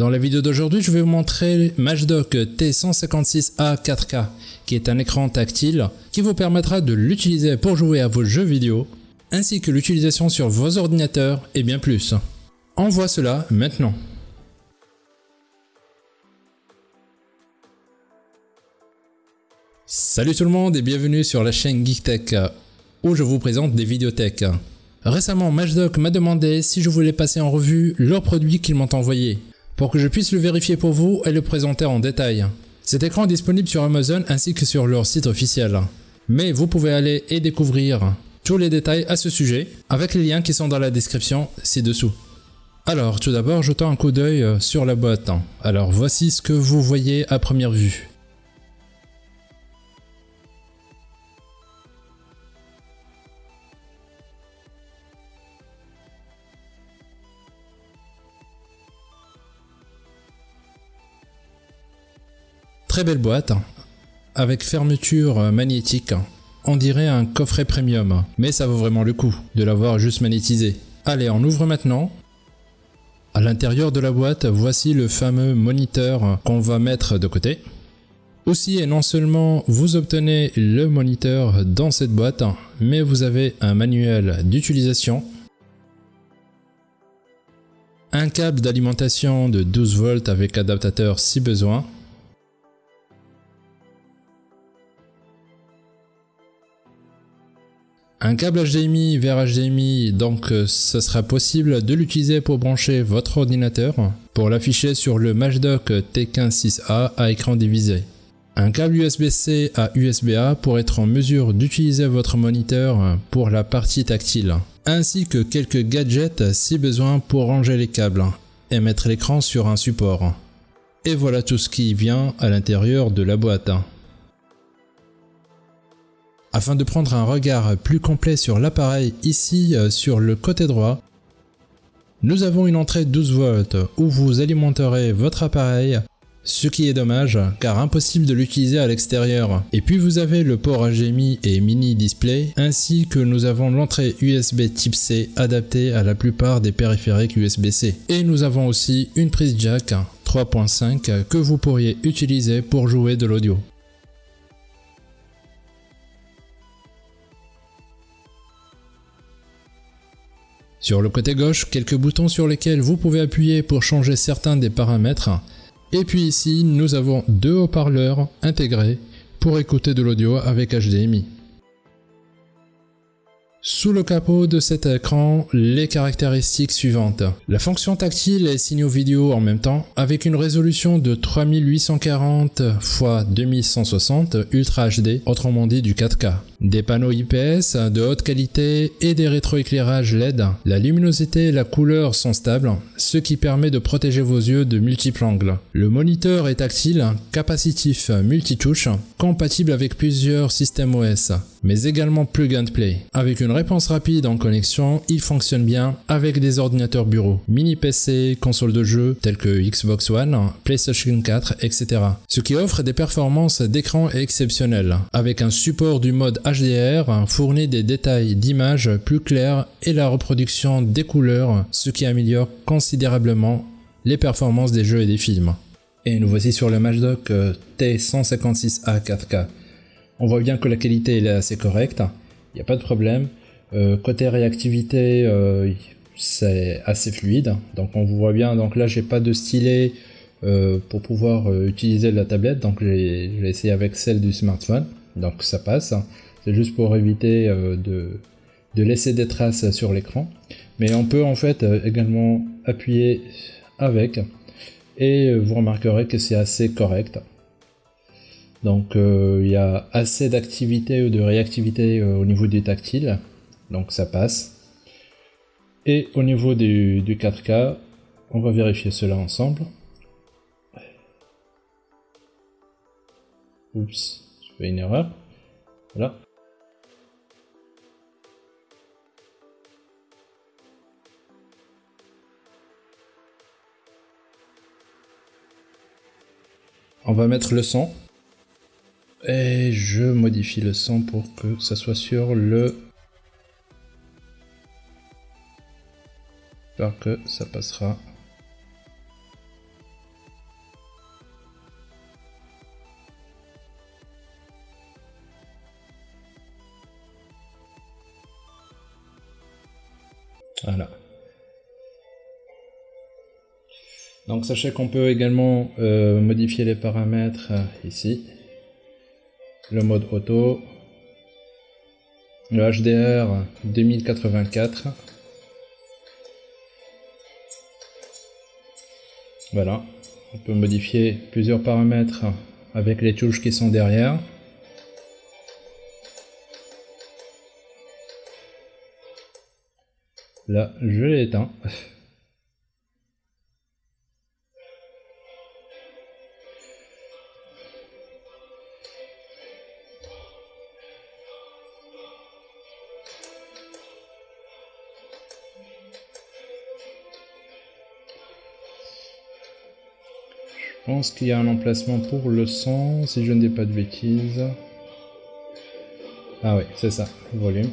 Dans la vidéo d'aujourd'hui, je vais vous montrer Matchdoc T156A 4K, qui est un écran tactile qui vous permettra de l'utiliser pour jouer à vos jeux vidéo, ainsi que l'utilisation sur vos ordinateurs et bien plus. On voit cela maintenant. Salut tout le monde et bienvenue sur la chaîne GeekTech où je vous présente des vidéothèques. Récemment, Matchdoc m'a demandé si je voulais passer en revue leurs produits qu'ils m'ont envoyés pour que je puisse le vérifier pour vous et le présenter en détail. Cet écran est disponible sur Amazon ainsi que sur leur site officiel. Mais vous pouvez aller et découvrir tous les détails à ce sujet avec les liens qui sont dans la description ci-dessous. Alors tout d'abord jetons un coup d'œil sur la boîte. Alors voici ce que vous voyez à première vue. Très belle boîte, avec fermeture magnétique. On dirait un coffret premium, mais ça vaut vraiment le coup de l'avoir juste magnétisé. Allez, on ouvre maintenant. À l'intérieur de la boîte, voici le fameux moniteur qu'on va mettre de côté. Aussi et non seulement vous obtenez le moniteur dans cette boîte, mais vous avez un manuel d'utilisation, un câble d'alimentation de 12 volts avec adaptateur si besoin, Un câble HDMI vers HDMI, donc euh, ce sera possible de l'utiliser pour brancher votre ordinateur pour l'afficher sur le Matchdoc T156A à écran divisé. Un câble USB-C à USB-A pour être en mesure d'utiliser votre moniteur pour la partie tactile, ainsi que quelques gadgets si besoin pour ranger les câbles et mettre l'écran sur un support. Et voilà tout ce qui vient à l'intérieur de la boîte. Afin de prendre un regard plus complet sur l'appareil ici euh, sur le côté droit, nous avons une entrée 12 volts où vous alimenterez votre appareil, ce qui est dommage car impossible de l'utiliser à l'extérieur. Et puis vous avez le port HDMI et mini display ainsi que nous avons l'entrée USB type C adaptée à la plupart des périphériques USB-C. Et nous avons aussi une prise jack 3.5 que vous pourriez utiliser pour jouer de l'audio. Sur le côté gauche, quelques boutons sur lesquels vous pouvez appuyer pour changer certains des paramètres. Et puis ici, nous avons deux haut-parleurs intégrés pour écouter de l'audio avec HDMI. Sous le capot de cet écran, les caractéristiques suivantes. La fonction tactile et signaux vidéo en même temps, avec une résolution de 3840 x 2160 Ultra HD, autrement dit du 4K des panneaux IPS de haute qualité et des rétroéclairages LED. La luminosité et la couleur sont stables, ce qui permet de protéger vos yeux de multiples angles. Le moniteur est tactile, capacitif multitouche, compatible avec plusieurs systèmes OS, mais également plug and play. Avec une réponse rapide en connexion, il fonctionne bien avec des ordinateurs bureau, mini PC, consoles de jeux telles que Xbox One, PlayStation 4, etc. Ce qui offre des performances d'écran exceptionnelles, avec un support du mode HDR fournit des détails d'image plus clairs et la reproduction des couleurs, ce qui améliore considérablement les performances des jeux et des films. Et nous voici sur le Matchdoc euh, T156A 4K. On voit bien que la qualité est assez correcte, il n'y a pas de problème. Euh, côté réactivité, euh, c'est assez fluide. Donc on voit bien, donc là j'ai pas de stylet pour pouvoir utiliser la tablette, donc j'ai essayé avec celle du smartphone, donc ça passe. C'est juste pour éviter euh, de, laisser des traces sur l'écran. Mais on peut en fait euh, également appuyer avec et euh, vous remarquerez que c'est assez correct. Donc il y a assez d'activité ou de réactivité au niveau du tactile, donc ça passe. Et au niveau du, du 4K, on va vérifier cela ensemble. Oups, je fais une erreur. Voilà. On va mettre le son. Et je modifie le son pour que ça soit sur le... Que ça passera. Voilà. Donc sachez qu'on peut également euh, modifier les paramètres euh, ici. Le mode auto. Le HDR 2084. Voilà. On peut modifier plusieurs paramètres avec les touches qui sont derrière. Là, je l'ai éteint. Pense qu'il y a un emplacement pour le son, si je ne dis pas de bêtises. Ah oui, c'est ça, volume.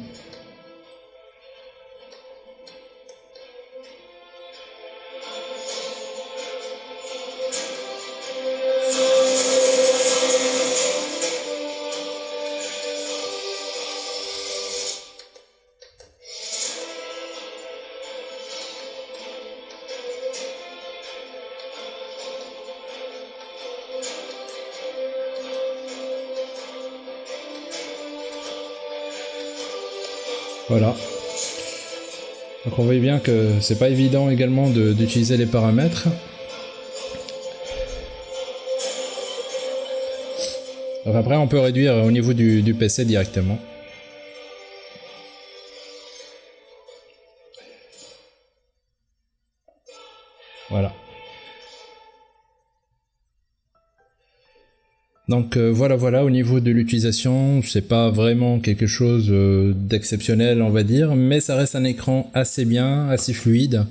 Voilà. Donc on voit bien que c'est pas évident également d'utiliser les paramètres. Après on peut réduire au niveau du, du PC directement. Voilà. Donc euh, voilà voilà au niveau de l'utilisation c'est pas vraiment quelque chose euh, d'exceptionnel on va dire mais ça reste un écran assez bien assez fluide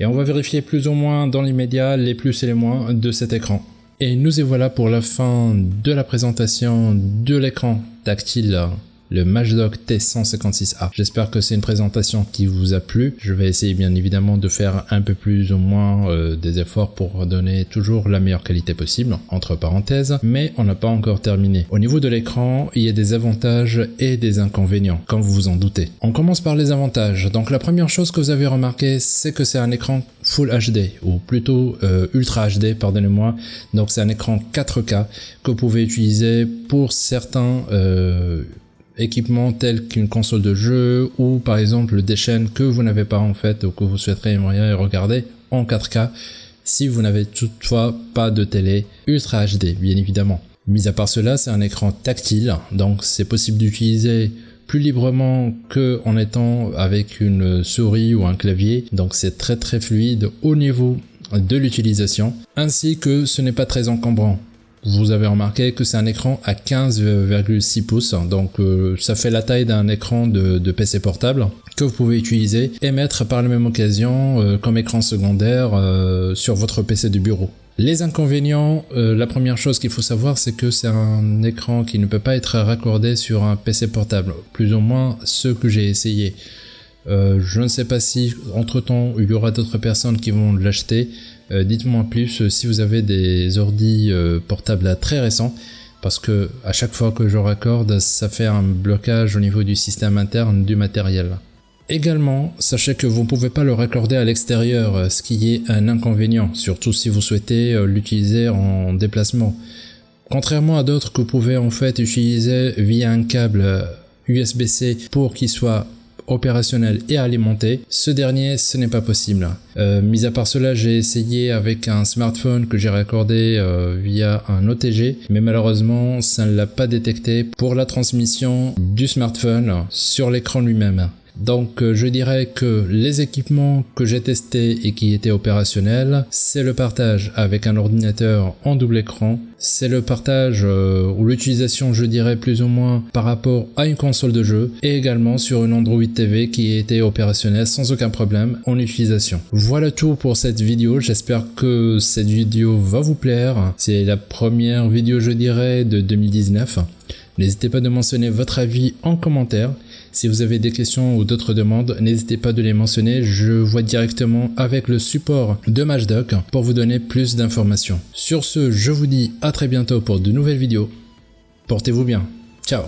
et on va vérifier plus ou moins dans l'immédiat les plus et les moins de cet écran. Et nous y voilà pour la fin de la présentation de l'écran tactile le Matchdog T156A. J'espère que c'est une présentation qui vous a plu. Je vais essayer bien évidemment de faire un peu plus ou moins euh, des efforts pour donner toujours la meilleure qualité possible, entre parenthèses, mais on n'a pas encore terminé. Au niveau de l'écran, il y a des avantages et des inconvénients, comme vous vous en doutez. On commence par les avantages. Donc la première chose que vous avez remarqué, c'est que c'est un écran Full HD, ou plutôt euh, Ultra HD, pardonnez-moi. Donc c'est un écran 4K que vous pouvez utiliser pour certains... Euh, équipements tels qu'une console de jeu ou par exemple des chaînes que vous n'avez pas en fait ou que vous souhaiterez regarder en 4K si vous n'avez toutefois pas de télé Ultra HD bien évidemment. Mis à part cela, c'est un écran tactile, donc c'est possible d'utiliser plus librement que en étant avec une souris ou un clavier, donc c'est très très fluide au niveau de l'utilisation, ainsi que ce n'est pas très encombrant vous avez remarqué que c'est un écran à 15,6 pouces, donc euh, ça fait la taille d'un écran de, PC portable que vous pouvez utiliser et mettre par la même occasion euh, comme écran secondaire euh, sur votre PC de bureau. Les inconvénients, la première chose qu'il faut savoir, c'est que c'est un écran qui ne peut pas être raccordé sur un PC portable, plus ou moins ce que j'ai essayé. je ne sais pas si entre temps il y aura d'autres personnes qui vont l'acheter, dites-moi plus euh, si vous avez des ordis euh, portables très récents parce que à chaque fois que je raccorde, ça fait un blocage au niveau du système interne du matériel. Également, sachez que vous ne pouvez pas le raccorder à l'extérieur, ce qui est un inconvénient, surtout si vous souhaitez l'utiliser en déplacement. Contrairement à d'autres que vous pouvez en fait utiliser via un câble USB-C pour qu'il soit opérationnel et alimenté. Ce dernier, ce n'est pas possible. Euh, mis à part cela, j'ai essayé avec un smartphone que j'ai raccordé euh, via un OTG, mais malheureusement, ça ne l'a pas détecté pour la transmission du smartphone sur l'écran lui-même. Donc euh, je dirais que les équipements que j'ai testés et qui étaient opérationnels, c'est le partage avec un ordinateur en double écran, c'est le partage euh, ou l'utilisation je dirais plus ou moins par rapport à une console de jeu et également sur une Android TV qui était opérationnelle sans aucun problème en utilisation. Voilà tout pour cette vidéo, j'espère que cette vidéo va vous plaire. C'est la première vidéo je dirais de 2019. N'hésitez pas de mentionner votre avis en commentaire. Si vous avez des questions ou d'autres demandes, n'hésitez pas de les mentionner, je vois directement avec le support de Matchdoc pour vous donner plus d'informations. Sur ce, je vous dis à très bientôt pour de nouvelles vidéos. Portez-vous bien. Ciao